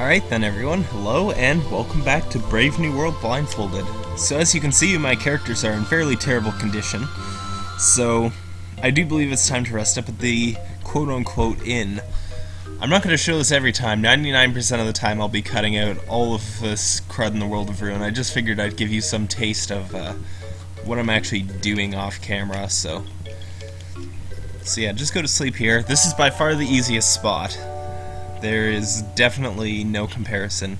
Alright then everyone, hello and welcome back to Brave New World Blindfolded. So as you can see, my characters are in fairly terrible condition, so I do believe it's time to rest up at the quote-unquote inn. I'm not going to show this every time, 99% of the time I'll be cutting out all of this crud in the world of Ruin. I just figured I'd give you some taste of uh, what I'm actually doing off camera, so... So yeah, just go to sleep here. This is by far the easiest spot. There is definitely no comparison.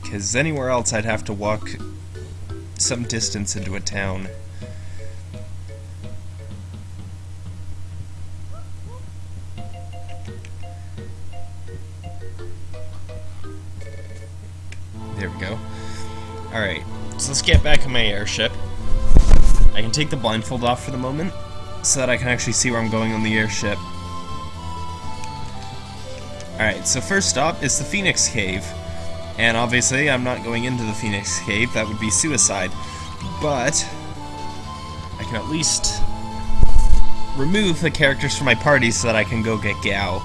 Because anywhere else I'd have to walk some distance into a town. There we go. Alright, so let's get back in my airship. I can take the blindfold off for the moment, so that I can actually see where I'm going on the airship. Alright, so first stop is the Phoenix Cave. And obviously, I'm not going into the Phoenix Cave, that would be suicide. But, I can at least remove the characters from my party so that I can go get Gau.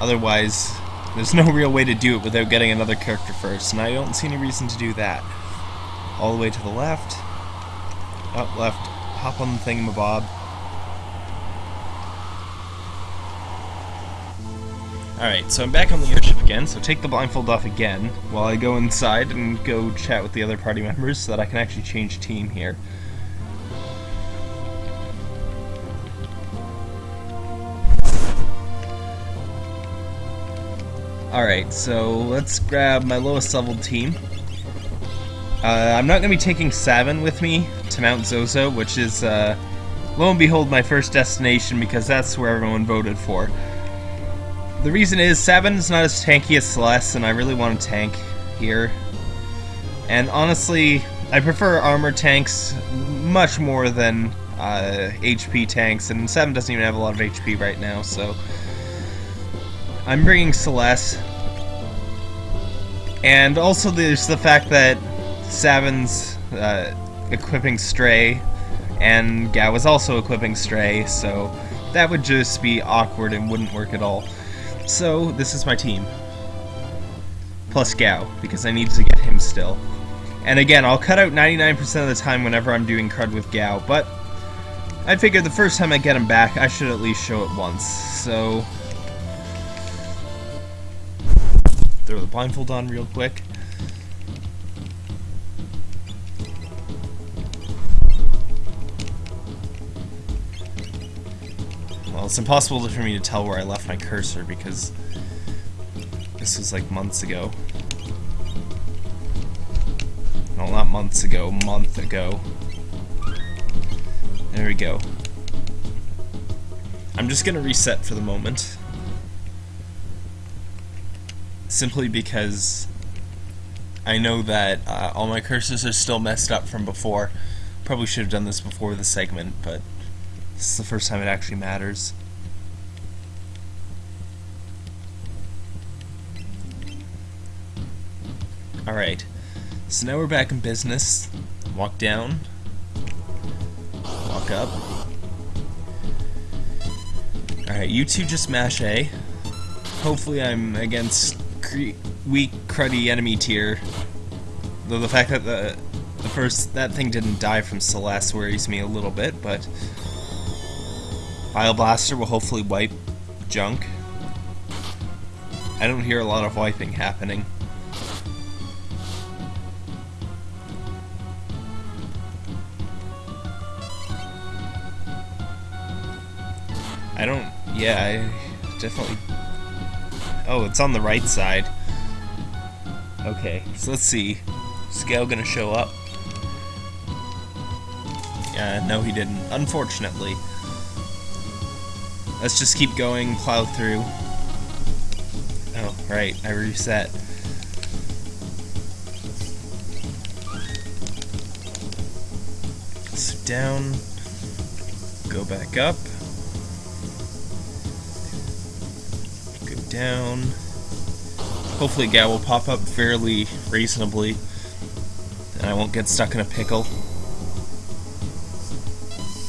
Otherwise, there's no real way to do it without getting another character first, and I don't see any reason to do that. All the way to the left. Up left. Hop on the thingamabob. Alright, so I'm back on the airship again, so take the blindfold off again while I go inside and go chat with the other party members so that I can actually change team here. Alright, so let's grab my lowest level team. Uh, I'm not going to be taking Sabin with me to Mount Zozo, which is, uh, lo and behold, my first destination because that's where everyone voted for. The reason is, Sabin's not as tanky as Celeste, and I really want a tank here. And honestly, I prefer armor tanks much more than uh, HP tanks, and Sabin doesn't even have a lot of HP right now, so... I'm bringing Celeste. And also there's the fact that Sabin's uh, equipping Stray, and Gau is also equipping Stray, so that would just be awkward and wouldn't work at all. So this is my team. Plus Gau, because I need to get him still. And again, I'll cut out 99% of the time whenever I'm doing crud with Gao, but I figured the first time I get him back, I should at least show it once. So throw the blindfold on real quick. It's impossible for me to tell where I left my cursor because this was like months ago. No, not months ago, month ago. There we go. I'm just gonna reset for the moment simply because I know that uh, all my cursors are still messed up from before. Probably should have done this before the segment, but this is the first time it actually matters. Alright, so now we're back in business. Walk down. Walk up. Alright, you two just mash A. Hopefully I'm against weak, cruddy enemy tier. Though the fact that the the first that thing didn't die from Celeste worries me a little bit, but Bio Blaster will hopefully wipe junk. I don't hear a lot of wiping happening. I don't, yeah, I definitely Oh, it's on the right side. Okay, so let's see. Gau gonna show up? Yeah, no he didn't. Unfortunately. Let's just keep going, plow through. Oh, right, I reset. So down, go back up. Go down. Hopefully Gau will pop up fairly reasonably, and I won't get stuck in a pickle.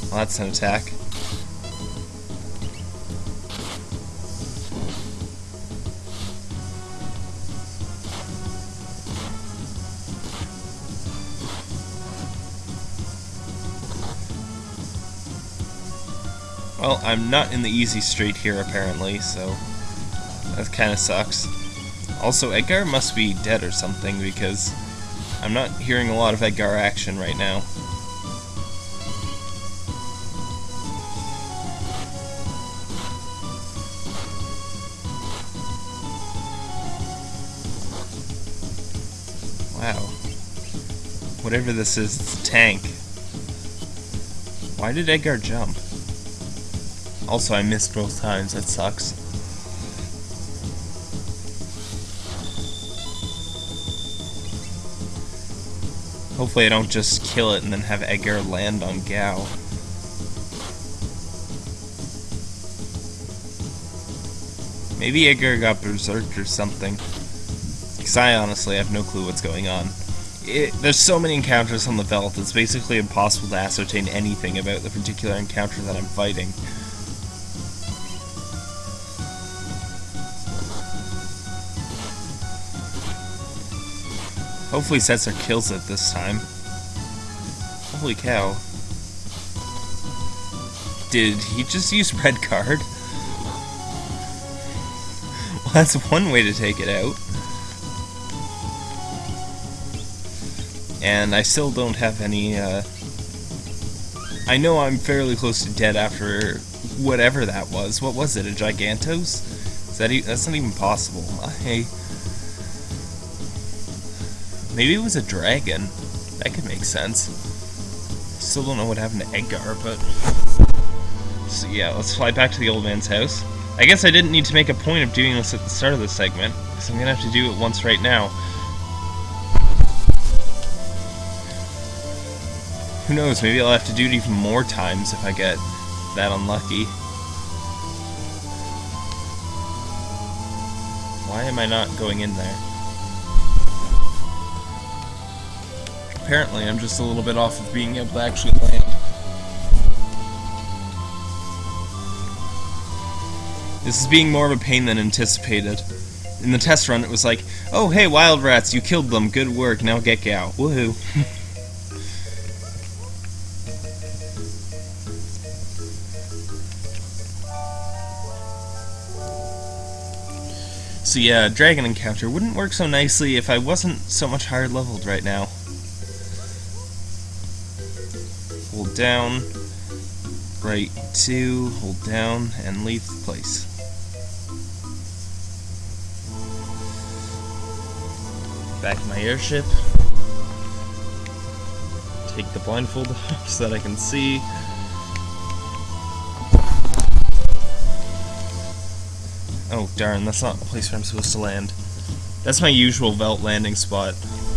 Well, that's an attack. I'm not in the easy street here, apparently, so that kind of sucks. Also, Edgar must be dead or something, because I'm not hearing a lot of Edgar action right now. Wow. Whatever this is, it's a tank. Why did Edgar jump? Also, I missed both times. That sucks. Hopefully I don't just kill it and then have Edgar land on Gau. Maybe Edgar got berserked or something. Because I honestly have no clue what's going on. It, there's so many encounters on the Veldt, it's basically impossible to ascertain anything about the particular encounter that I'm fighting. Hopefully Setzer kills it this time. Holy cow. Did he just use red card? Well, that's one way to take it out. And I still don't have any, uh... I know I'm fairly close to dead after whatever that was. What was it, a Gigantos? Is that e that's not even possible. I... Maybe it was a dragon. That could make sense. Still don't know what happened to Edgar, but... So yeah, let's fly back to the old man's house. I guess I didn't need to make a point of doing this at the start of the segment, because I'm gonna have to do it once right now. Who knows, maybe I'll have to do it even more times if I get that unlucky. Why am I not going in there? Apparently I'm just a little bit off of being able to actually land. This is being more of a pain than anticipated. In the test run, it was like, oh hey, wild rats, you killed them, good work, now get out. Woohoo. so yeah, dragon encounter wouldn't work so nicely if I wasn't so much higher leveled right now. Down, right 2, hold down, and leave place. Back my airship. Take the blindfold off so that I can see. Oh darn, that's not the place where I'm supposed to land. That's my usual Veldt landing spot.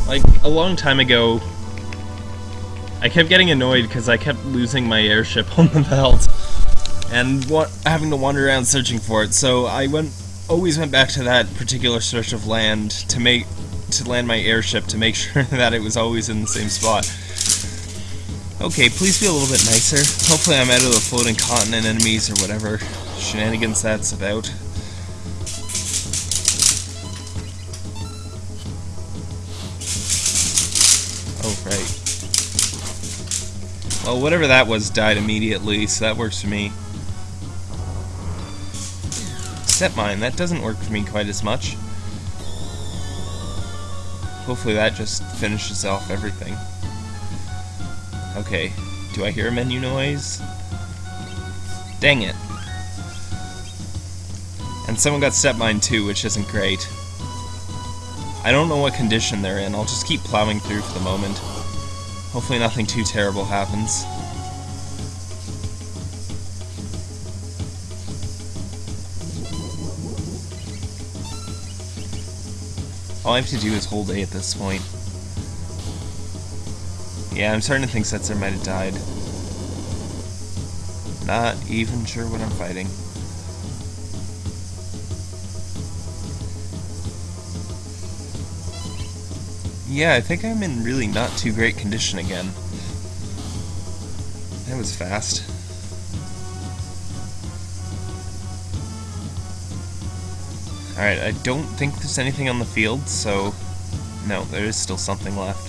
Like, a long time ago, I kept getting annoyed because I kept losing my airship on the Veldt and what having to wander around searching for it. So I went always went back to that particular stretch of land to make to land my airship to make sure that it was always in the same spot. Okay, please be a little bit nicer. Hopefully I'm out of the floating continent enemies or whatever shenanigans that's about. Well, whatever that was died immediately, so that works for me. Step mine, that doesn't work for me quite as much. Hopefully that just finishes off everything. Okay, do I hear a menu noise? Dang it. And someone got step mine too, which isn't great. I don't know what condition they're in, I'll just keep plowing through for the moment. Hopefully nothing too terrible happens. All I have to do is hold A at this point. Yeah, I'm starting to think Setzer might have died. Not even sure what I'm fighting. Yeah, I think I'm in really not too great condition again. That was fast. Alright, I don't think there's anything on the field, so... No, there is still something left.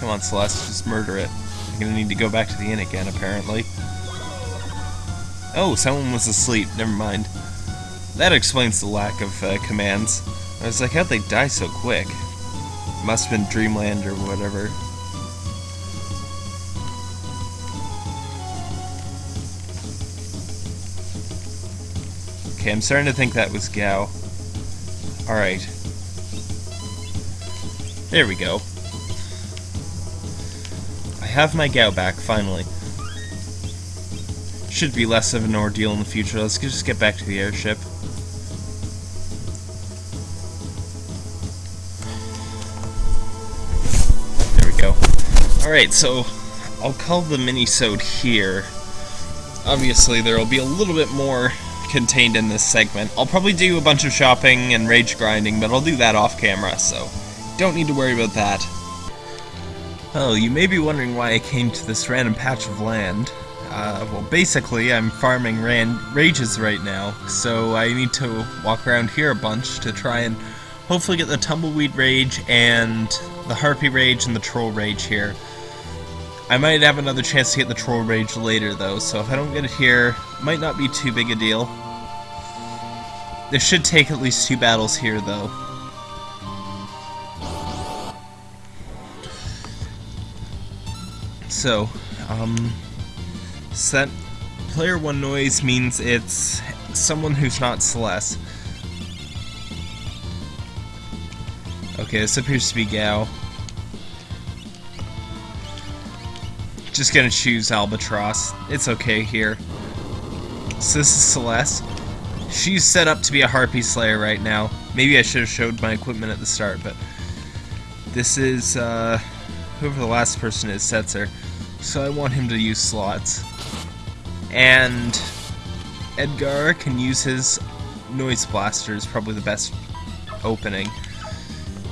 Come on, Celeste, just murder it. I'm gonna need to go back to the inn again, apparently. Oh, someone was asleep. Never mind. That explains the lack of uh, commands. I was like, how'd they die so quick? Must have been Dreamland or whatever. Okay, I'm starting to think that was Gau. Alright. There we go. I have my Gau back, finally. Should be less of an ordeal in the future. Let's just get back to the airship. Alright, so I'll call the mini-sode here. Obviously, there will be a little bit more contained in this segment. I'll probably do a bunch of shopping and rage grinding, but I'll do that off camera, so don't need to worry about that. Oh, you may be wondering why I came to this random patch of land. Uh, well, basically, I'm farming ran rages right now, so I need to walk around here a bunch to try and hopefully get the Tumbleweed Rage and the Harpy Rage and the Troll Rage here. I might have another chance to get the Troll Rage later, though, so if I don't get it here, might not be too big a deal. This should take at least two battles here, though. So, um, set player one noise means it's someone who's not Celeste. Okay, this appears to be Gau. Just gonna choose Albatross. It's okay here. So this is Celeste. She's set up to be a Harpy Slayer right now. Maybe I should have showed my equipment at the start, but this is uh, whoever the last person is, Setzer. So I want him to use slots. And Edgar can use his Noise Blaster is probably the best opening.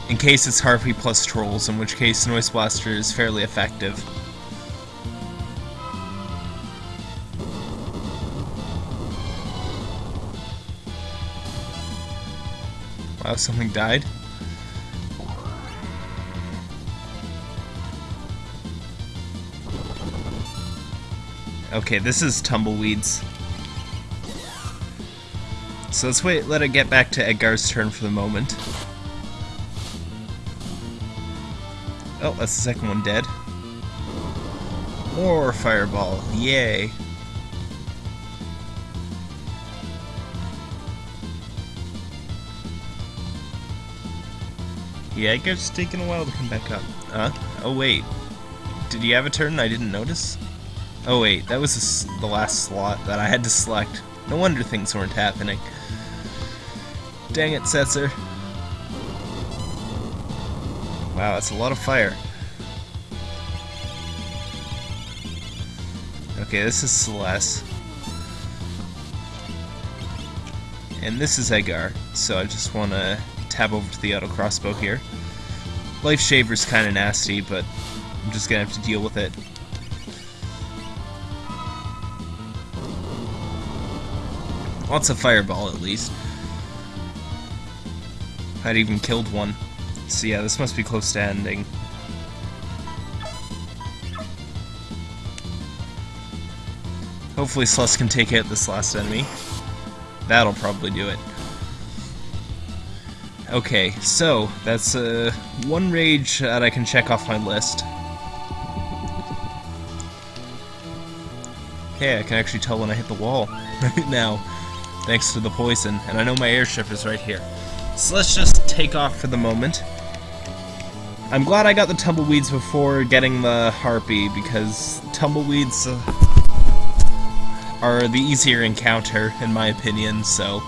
In case it's Harpy plus Trolls, in which case Noise Blaster is fairly effective. Wow, something died? Okay, this is Tumbleweeds. So let's wait, let it get back to Edgar's turn for the moment. Oh, that's the second one dead. More Fireball, yay. Yeah, it gets taking a while to come back up. Huh? Oh wait. Did you have a turn I didn't notice? Oh wait, that was the last slot that I had to select. No wonder things weren't happening. Dang it, Setzer. Wow, that's a lot of fire. Okay, this is Celeste. And this is Edgar, so I just want to tab over to the auto crossbow here. Life Shaver's kind of nasty, but I'm just gonna have to deal with it. Lots of fireball, at least. I'd even killed one. So yeah, this must be close to ending. Hopefully Celeste can take out this last enemy. That'll probably do it. Okay, so that's uh, one rage that I can check off my list. Okay, I can actually tell when I hit the wall right now, thanks to the poison, and I know my airship is right here. So let's just take off for the moment. I'm glad I got the tumbleweeds before getting the harpy, because tumbleweeds uh, are the easier encounter, in my opinion, so...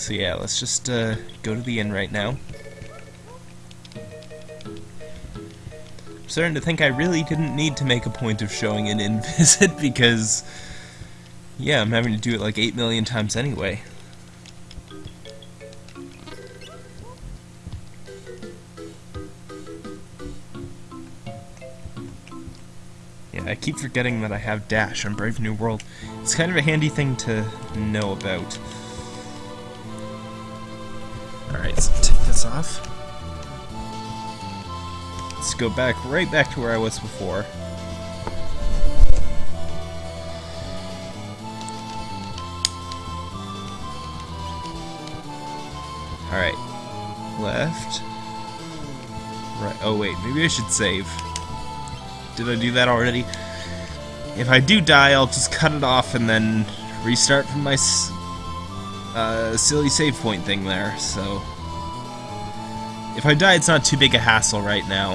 So yeah, let's just uh, go to the inn right now. I'm starting to think I really didn't need to make a point of showing an inn visit because, yeah, I'm having to do it like 8 million times anyway. Yeah, I keep forgetting that I have Dash on Brave New World. It's kind of a handy thing to know about. Alright, so take this off. Let's go back right back to where I was before. Alright. Left. Right. Oh, wait. Maybe I should save. Did I do that already? If I do die, I'll just cut it off and then restart from my uh, silly save point thing there, so... If I die, it's not too big a hassle right now.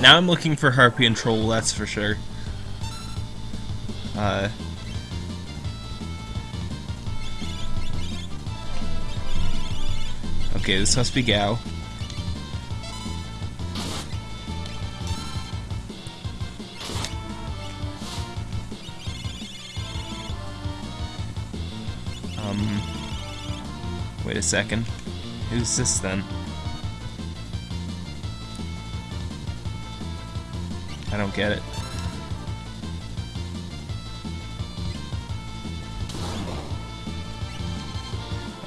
Now I'm looking for Harpy and Troll, that's for sure. Uh, okay, this must be Gau. Second. Who's this then? I don't get it.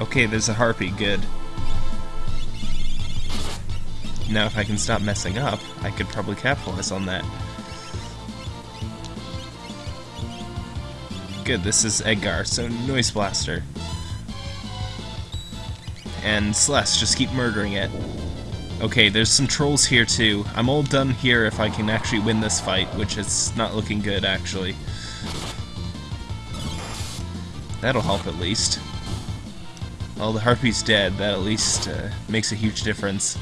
Okay, there's a harpy, good. Now if I can stop messing up, I could probably capitalize on that. Good, this is Edgar, so Noise Blaster. And Celeste, just keep murdering it. Okay, there's some trolls here too. I'm all done here if I can actually win this fight, which is not looking good, actually. That'll help at least. Well, the Harpy's dead. That at least uh, makes a huge difference.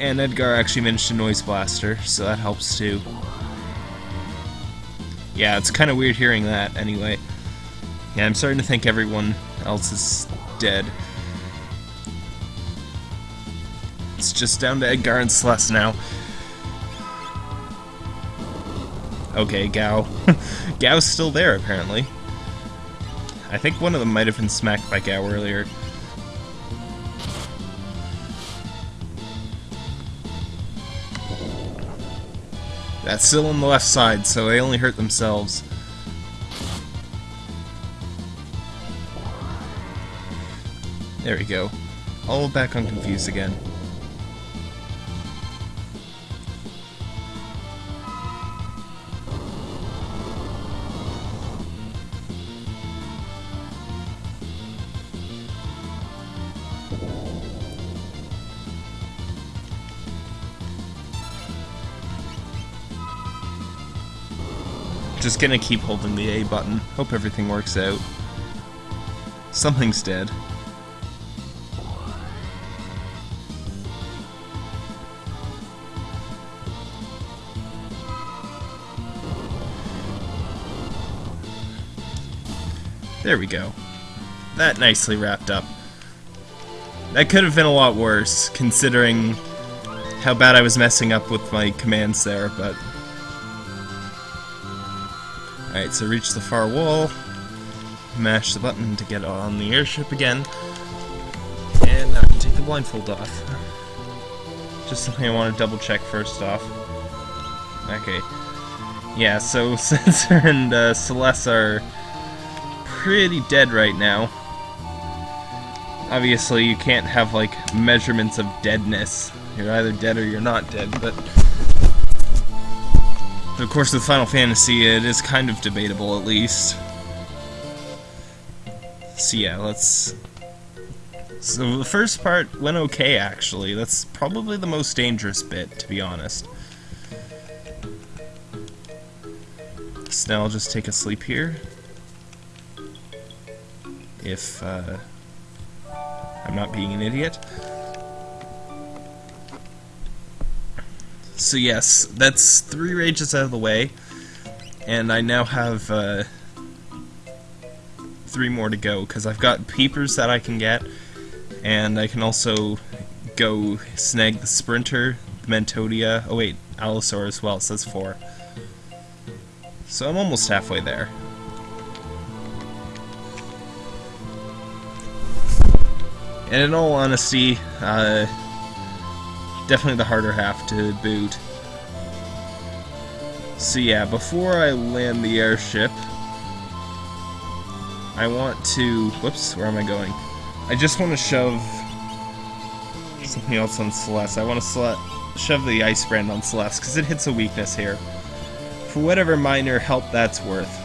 And Edgar actually managed a Noise Blaster, so that helps too. Yeah, it's kind of weird hearing that, anyway. Yeah, I'm starting to think everyone else is dead. It's just down to Edgar and Celeste now. Okay, Gau. Gau's still there, apparently. I think one of them might have been smacked by Gau earlier. That's still on the left side, so they only hurt themselves. There we go. All back on Confused again. Just gonna keep holding the A button. Hope everything works out. Something's dead. There we go. That nicely wrapped up. That could have been a lot worse, considering how bad I was messing up with my commands there, but Alright, so reach the far wall, mash the button to get on the airship again, and I can take the blindfold off. Just something I want to double check first off. Okay. Yeah, so Setzer and uh, Celeste are pretty dead right now. Obviously, you can't have, like, measurements of deadness. You're either dead or you're not dead, but of course, with Final Fantasy, it is kind of debatable, at least. So yeah, let's... So the first part went okay, actually. That's probably the most dangerous bit, to be honest. So now I'll just take a sleep here. If, uh, I'm not being an idiot. So yes, that's three rages out of the way, and I now have uh, three more to go, because I've got peepers that I can get, and I can also go snag the Sprinter, the Mentodia, oh wait, Allosaur as well, so that's four. So I'm almost halfway there. And in all honesty, uh, definitely the harder half to boot. So yeah, before I land the airship, I want to... Whoops, where am I going? I just want to shove something else on Celeste. I want to shove the Ice Brand on Celeste, because it hits a weakness here. For whatever minor help that's worth.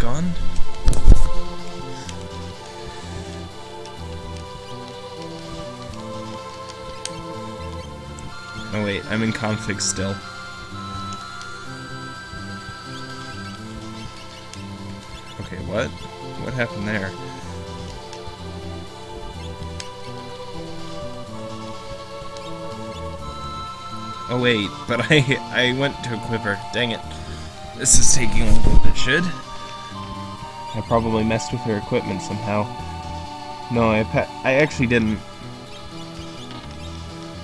Back on. Oh wait, I'm in config still. Okay, what? What happened there? Oh wait, but I I went to a quiver. Dang it. This is taking longer than it should. I probably messed with her equipment somehow. No, I I actually didn't.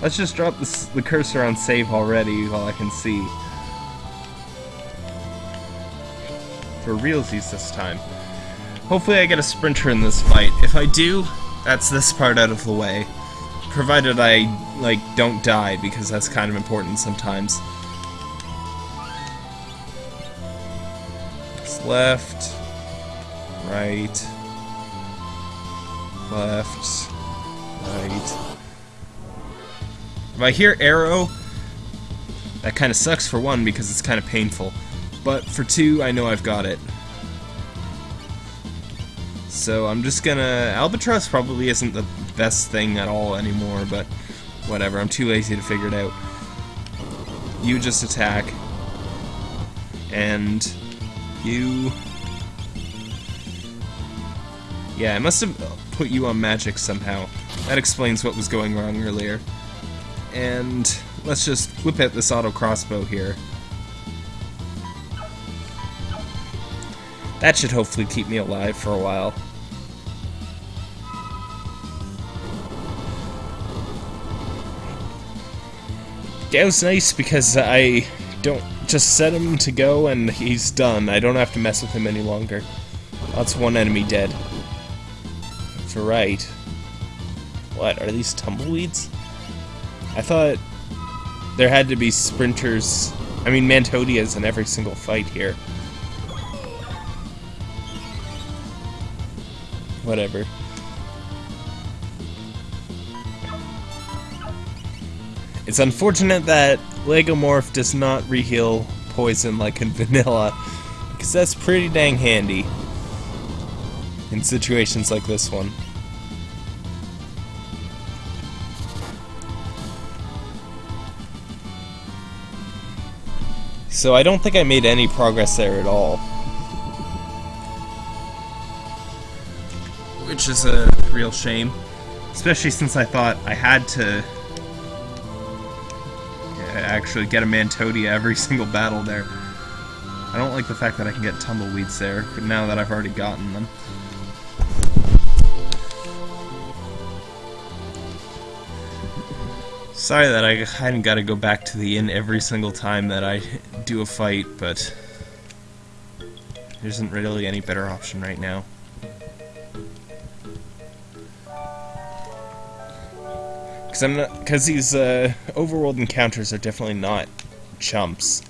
Let's just drop the cursor on save already while I can see. For realsies this time. Hopefully I get a sprinter in this fight. If I do, that's this part out of the way. Provided I, like, don't die, because that's kind of important sometimes. It's left, right, left, right. If I hear arrow, that kind of sucks for one because it's kind of painful. But for two, I know I've got it. So I'm just gonna... Albatross probably isn't the best thing at all anymore, but whatever, I'm too lazy to figure it out. You just attack. And you... Yeah, I must have put you on magic somehow. That explains what was going wrong earlier and let's just whip at this auto crossbow here. That should hopefully keep me alive for a while. was nice because I don't just set him to go and he's done. I don't have to mess with him any longer. That's one enemy dead. Right. What, are these tumbleweeds? I thought there had to be sprinters. I mean, Mantodias in every single fight here. Whatever. It's unfortunate that Lagomorph does not reheal poison like in vanilla, because that's pretty dang handy in situations like this one. So I don't think I made any progress there at all. Which is a real shame. Especially since I thought I had to actually get a Mantodia every single battle there. I don't like the fact that I can get tumbleweeds there, but now that I've already gotten them. Sorry that I hadn't got to go back to the inn every single time that I do a fight, but there isn't really any better option right now. Because I'm not, because these uh, overworld encounters are definitely not chumps.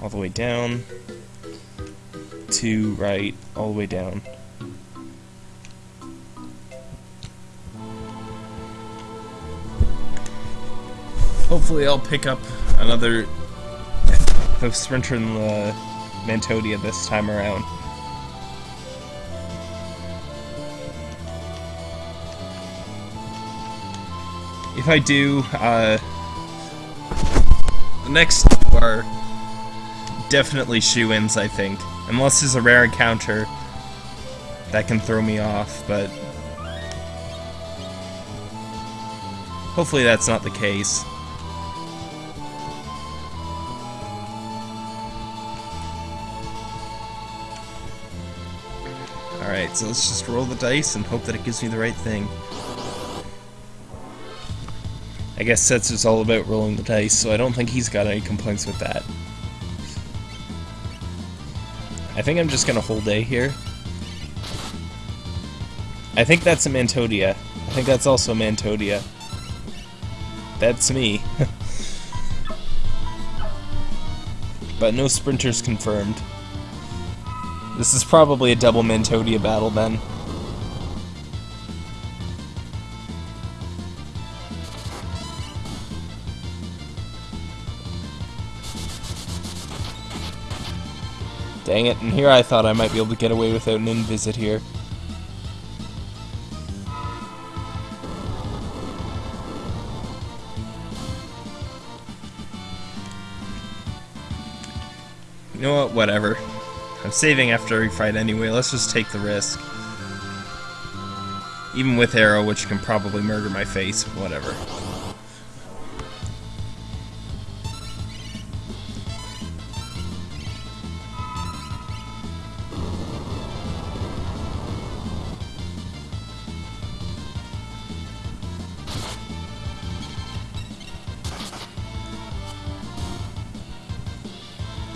All the way down, to right, all the way down. Hopefully I'll pick up another the Sprinter and the Mantodia this time around. If I do, uh, the next two are definitely shoe-ins, I think. Unless there's a rare encounter that can throw me off, but hopefully that's not the case. Alright, so let's just roll the dice and hope that it gives me the right thing. I guess Setzer's all about rolling the dice, so I don't think he's got any complaints with that. I think I'm just gonna hold A here. I think that's a Mantodia. I think that's also a Mantodia. That's me. but no sprinters confirmed. This is probably a double Mantodia battle then. Dang it, and here I thought I might be able to get away without an invisit here. You know what, whatever. Saving after every fight anyway, let's just take the risk. Even with arrow, which can probably murder my face, whatever.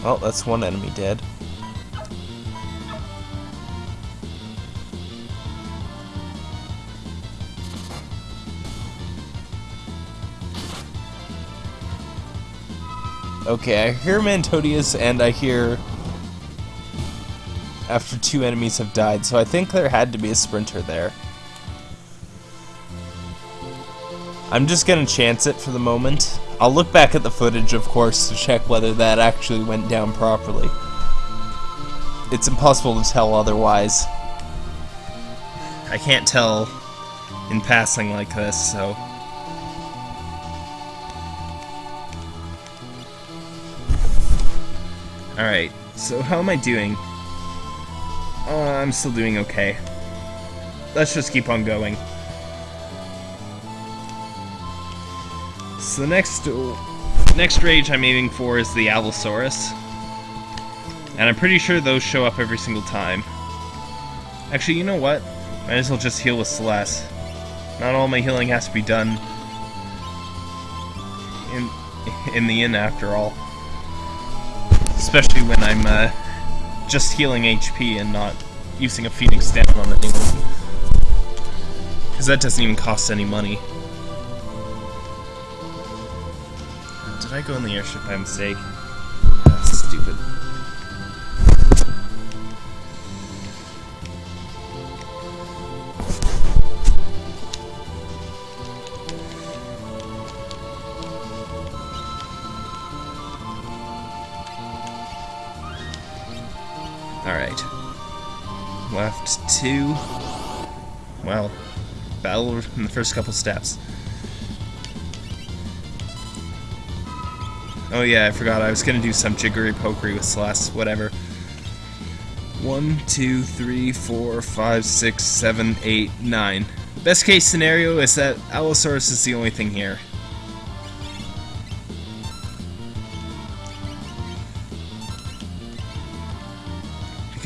Well, that's one enemy dead. Okay, I hear Mantodias and I hear after two enemies have died, so I think there had to be a sprinter there. I'm just gonna chance it for the moment. I'll look back at the footage, of course, to check whether that actually went down properly. It's impossible to tell otherwise. I can't tell in passing like this, so... Alright, so how am I doing? Uh, I'm still doing okay. Let's just keep on going. So the next next rage I'm aiming for is the Allosaurus. And I'm pretty sure those show up every single time. Actually, you know what? Might as well just heal with Celes. Not all my healing has to be done in in the inn after all especially when I'm uh, just healing HP and not using a Phoenix down on anyone. Because that doesn't even cost any money. Did I go in the airship by mistake? That's stupid. In the first couple steps. Oh yeah, I forgot. I was gonna do some jiggery pokery with Celes, whatever. One, two, three, four, five, six, seven, eight, nine. Best case scenario is that Allosaurus is the only thing here.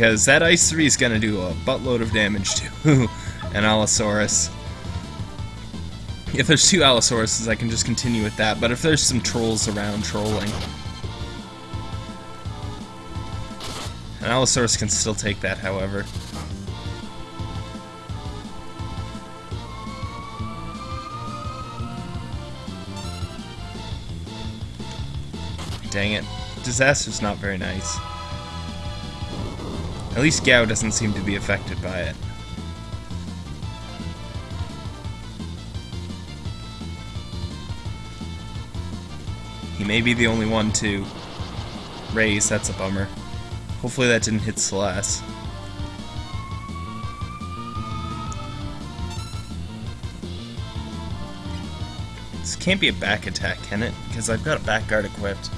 because that Ice 3 is to do a buttload of damage to an Allosaurus. If there's two Allosauruses, I can just continue with that, but if there's some trolls around trolling... An Allosaurus can still take that, however. Dang it. Disaster's not very nice. At least Gau doesn't seem to be affected by it. He may be the only one to raise, that's a bummer. Hopefully that didn't hit Celes. This can't be a back attack, can it? Because I've got a back guard equipped.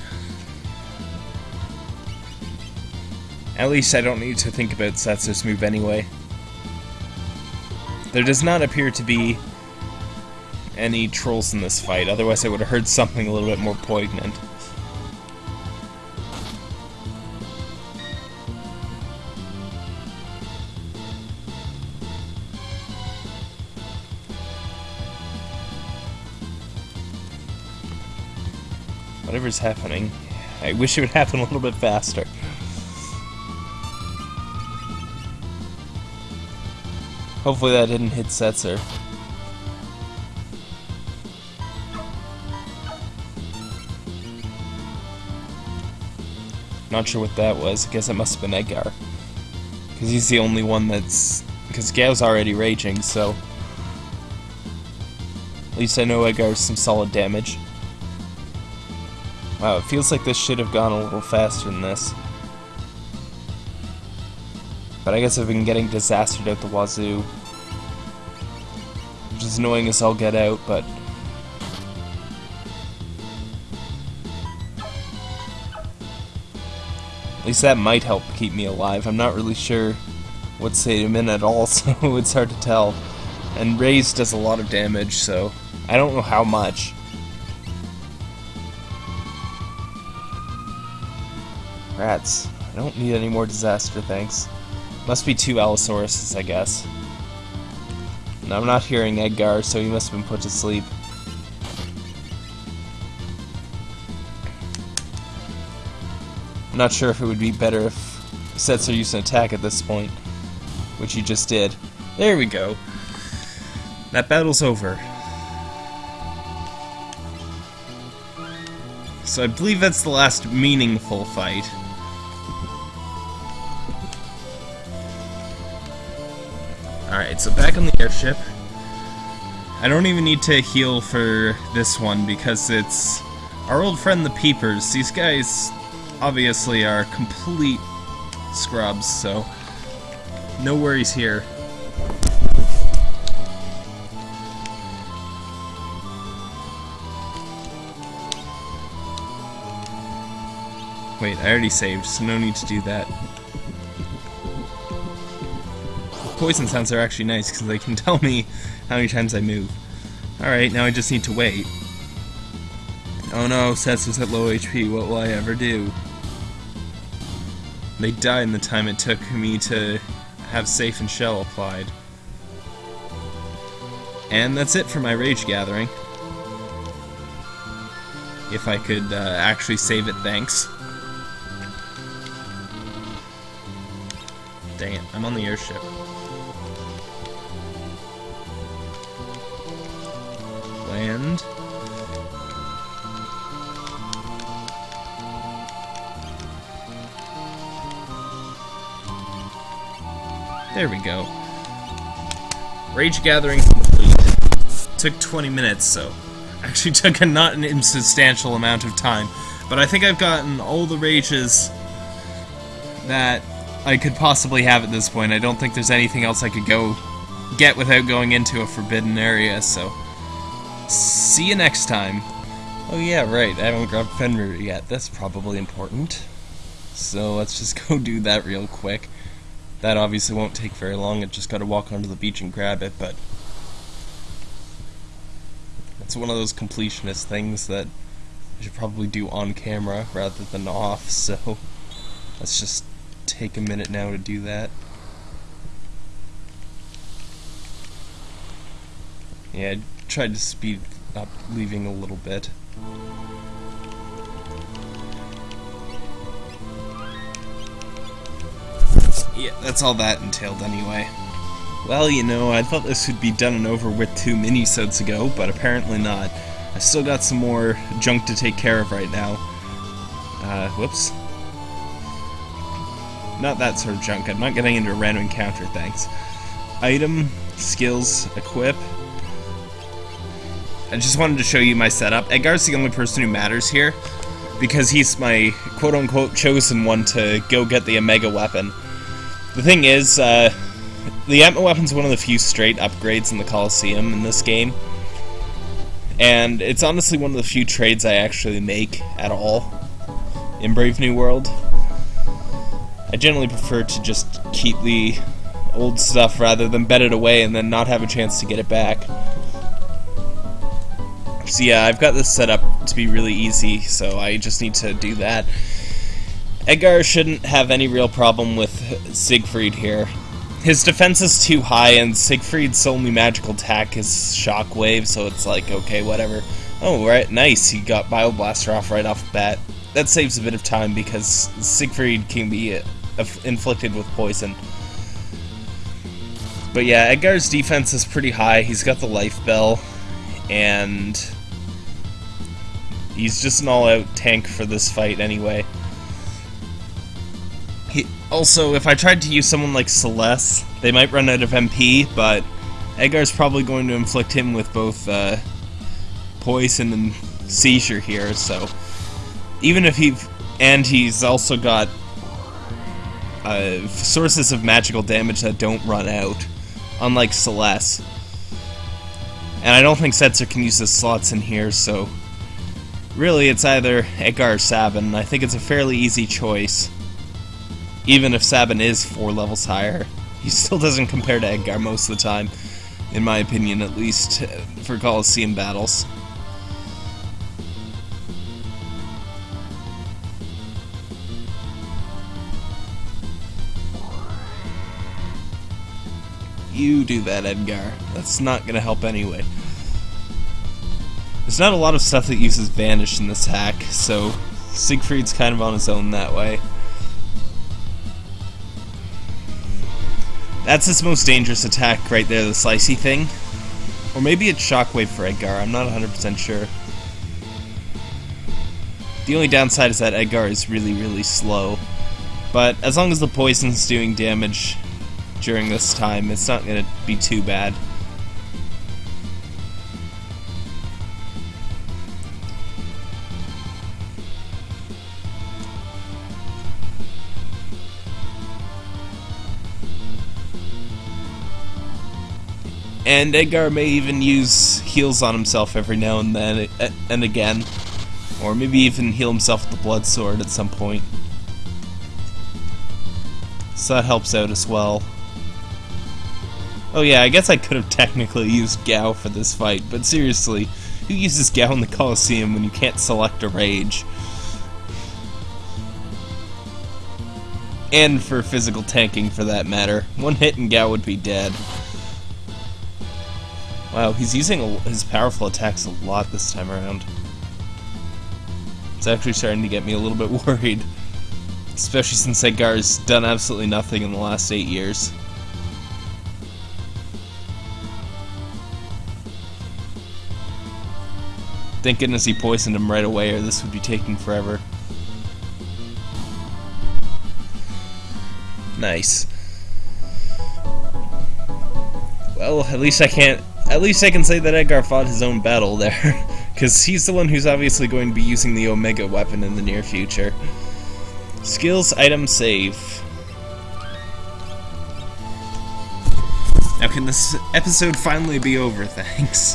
At least I don't need to think about Setzer's move anyway. There does not appear to be any trolls in this fight, otherwise I would have heard something a little bit more poignant. Whatever's happening, I wish it would happen a little bit faster. Hopefully that didn't hit Setzer. Not sure what that was. I guess it must have been Edgar. Because he's the only one that's... Because Gau's already raging, so... At least I know Edgar's some solid damage. Wow, it feels like this should have gone a little faster than this. But I guess I've been getting disastered out the wazoo. Which is annoying as I'll get out, but... that might help keep me alive. I'm not really sure what state I'm in at all, so it's hard to tell. And Raise does a lot of damage, so I don't know how much. Rats. I don't need any more disaster, thanks. Must be two Allosauruses, I guess. And I'm not hearing Edgar, so he must have been put to sleep. I'm not sure if it would be better if Setzer used an attack at this point, which he just did. There we go. That battle's over. So I believe that's the last meaningful fight. Alright, so back on the airship. I don't even need to heal for this one because it's our old friend the Peepers. These guys obviously are complete scrubs, so no worries here. Wait, I already saved, so no need to do that. Poison sounds are actually nice because they can tell me how many times I move. Alright, now I just need to wait. Oh no, Sets is at low HP, what will I ever do? They died in the time it took me to have Safe and Shell applied. And that's it for my Rage Gathering. If I could uh, actually save it, thanks. Dang it, I'm on the airship. Land. There we go. Rage Gathering complete. Took 20 minutes, so actually took a not an insubstantial amount of time. But I think I've gotten all the rages that I could possibly have at this point. I don't think there's anything else I could go get without going into a forbidden area, so see you next time. Oh yeah, right, I haven't grabbed Fenrir yet. That's probably important. So let's just go do that real quick. That obviously won't take very long, I just gotta walk onto the beach and grab it, but... It's one of those completionist things that I should probably do on camera rather than off, so... Let's just take a minute now to do that. Yeah, I tried to speed up leaving a little bit. Yeah, that's all that entailed anyway. Well, you know, I thought this would be done and over with two minisodes ago, but apparently not. I still got some more junk to take care of right now. Uh, whoops. Not that sort of junk. I'm not getting into a random encounter, thanks. Item, skills, equip. I just wanted to show you my setup. Edgar's the only person who matters here, because he's my quote-unquote chosen one to go get the Omega weapon. The thing is, uh, the Atma weapon's one of the few straight upgrades in the Coliseum in this game. And it's honestly one of the few trades I actually make at all in Brave New World. I generally prefer to just keep the old stuff rather than bet it away and then not have a chance to get it back. So yeah, I've got this set up to be really easy, so I just need to do that. Edgar shouldn't have any real problem with Siegfried here. His defense is too high, and Siegfried's only magical attack is Shockwave, so it's like, okay, whatever. Oh, right, nice. He got Bio Blaster off right off the bat. That saves a bit of time because Siegfried can be uh, inflicted with poison. But yeah, Edgar's defense is pretty high. He's got the life bell, and he's just an all-out tank for this fight anyway. Also, if I tried to use someone like Celes, they might run out of MP, but Edgar's probably going to inflict him with both uh, poison and seizure here, so even if he and he's also got uh, sources of magical damage that don't run out unlike Celes. And I don't think Setzer can use the slots in here, so really it's either Edgar or Sabin. I think it's a fairly easy choice. Even if Sabin is four levels higher, he still doesn't compare to Edgar most of the time, in my opinion at least, uh, for Coliseum battles. You do that, Edgar. That's not to help anyway. There's not a lot of stuff that uses Vanish in this hack, so Siegfried's kind of on his own that way. That's his most dangerous attack right there, the Slicey thing. Or maybe it's Shockwave for Edgar, I'm not 100% sure. The only downside is that Edgar is really, really slow. But as long as the poison's doing damage, during this time. It's not going to be too bad. And Edgar may even use heals on himself every now and then and again. Or maybe even heal himself with the Blood Sword at some point. So that helps out as well. Oh yeah, I guess I could have technically used Gau for this fight, but seriously, who uses Gau in the Colosseum when you can't select a rage? And for physical tanking, for that matter. One hit and Gau would be dead. Wow, he's using his powerful attacks a lot this time around. It's actually starting to get me a little bit worried. Especially since Edgar's done absolutely nothing in the last eight years. Thank goodness he poisoned him right away, or this would be taking forever. Nice. Well, at least I can't... At least I can say that Edgar fought his own battle there. Because he's the one who's obviously going to be using the Omega weapon in the near future. Skills, item, save. Now can this episode finally be over, thanks?